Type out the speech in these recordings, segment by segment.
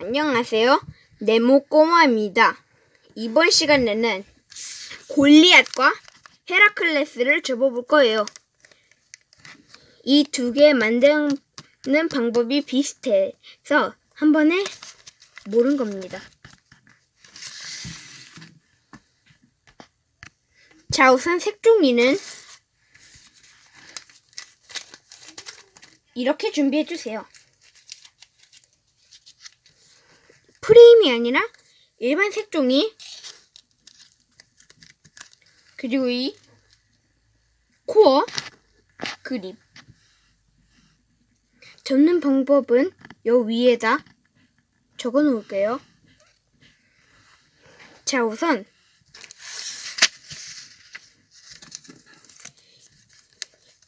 안녕하세요. 네모 꼬마입니다. 이번 시간에는 골리앗과 헤라클레스를 접어볼 거예요. 이 두 개 만드는 방법이 비슷해서 한 번에 모른 겁니다. 자, 우선 색종이는 이렇게 준비해 주세요. 프레임이 아니라 일반 색종이 그리고 이 코어 그립 접는 방법은 요 위에다 적어 놓을게요. 자 우선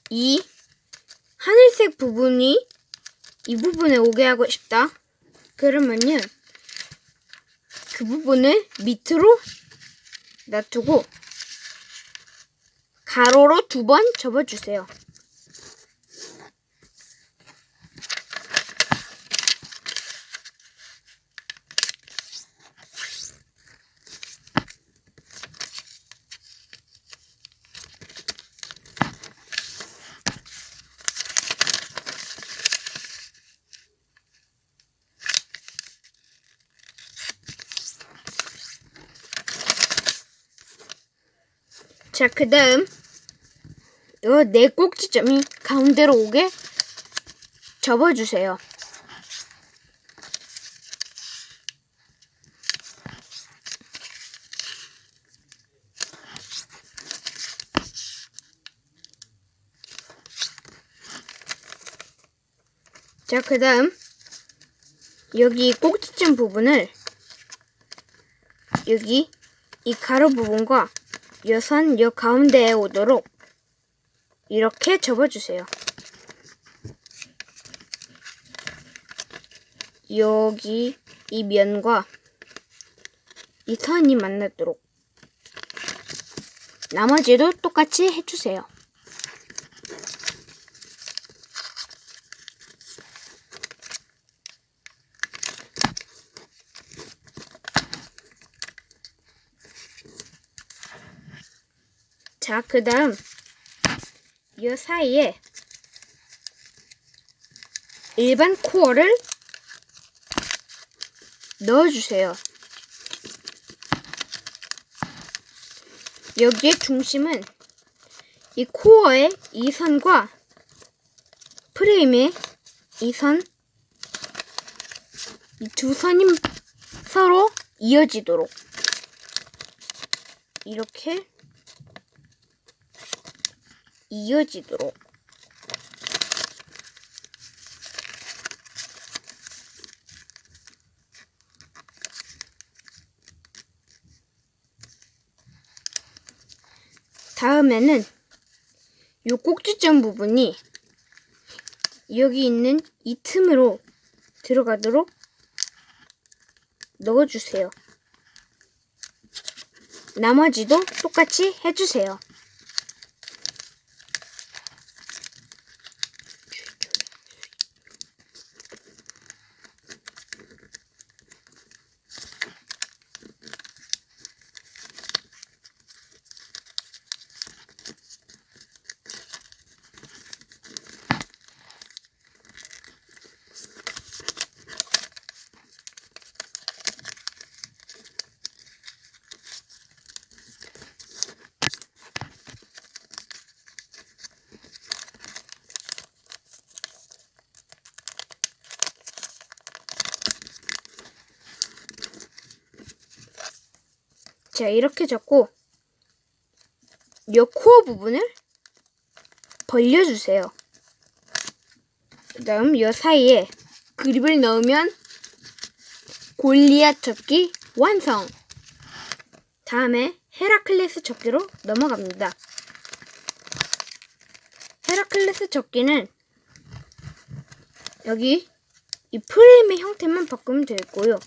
이 하늘색 부분이 이 부분에 오게 하고 싶다. 그러면요. 그 부분을 밑으로 놔두고 가로로 두 번 접어주세요. 자, 그 다음, 요 네 꼭지점이 가운데로 오게 접어주세요. 자, 그 다음, 여기 꼭지점 부분을 여기 이 가로 부분과 여선 여 가운데에 오도록 이렇게 접어주세요. 여기 이 면과 이 선이 만나도록 나머지도 똑같이 해주세요. 자, 그 다음, 이 사이에 일반 코어를 넣어주세요. 여기에 중심은 이 코어의 이 선과 프레임의 이 선, 이 두 선이 서로 이어지도록 이렇게 이어지도록 다음에는 요 꼭지점 부분이 여기 있는 이 틈으로 들어가도록 넣어주세요. 나머지도 똑같이 해주세요. 자, 이렇게 잡고 요 코어 부분을 벌려주세요. 그 다음 요 사이에 그립을 넣으면 골리앗 접기 완성! 다음에 헤라클레스 접기로 넘어갑니다. 헤라클레스 접기는 여기 이 프레임의 형태만 바꾸면 되고요.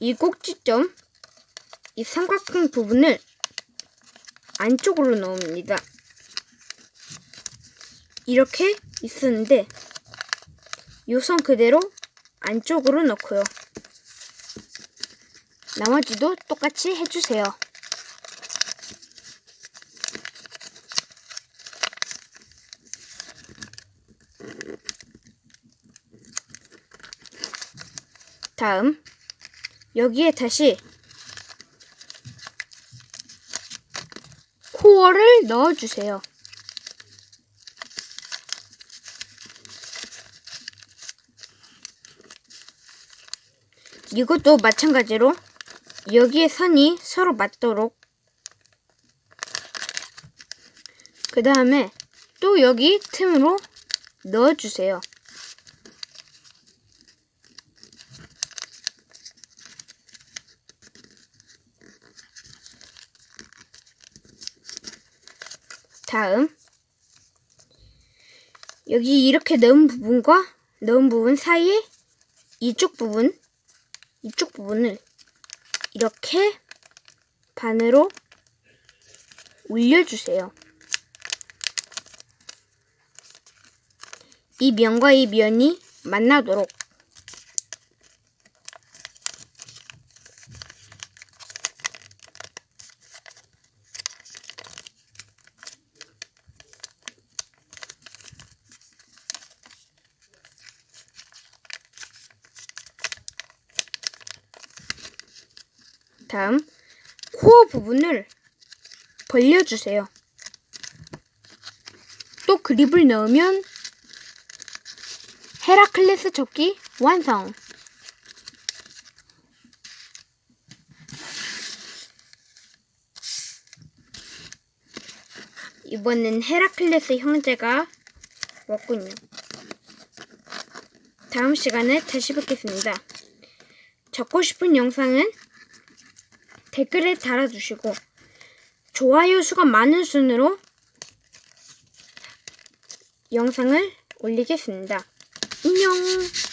이 꼭지점 이 삼각형 부분을 안쪽으로 넣습니다. 이렇게 있었는데 요선 그대로 안쪽으로 넣고요. 나머지도 똑같이 해주세요. 다음 여기에 다시 코어를 넣어주세요. 이것도 마찬가지로 여기에 선이 서로 맞도록 그 다음에 또 여기 틈으로 넣어주세요. 다음 여기 이렇게 넣은 부분과 넣은 부분 사이에 이쪽 부분 이쪽 부분을 이렇게 반으로 올려주세요. 이 면과 이 면이 만나도록 다음 코어 부분을 벌려주세요. 또 그립을 넣으면 헤라클레스 접기 완성! 이번엔 헤라클레스 형제가 왔군요. 다음 시간에 다시 뵙겠습니다. 적고 싶은 영상은 댓글에 달아주시고 좋아요 수가 많은 순으로 영상을 올리겠습니다. 안녕!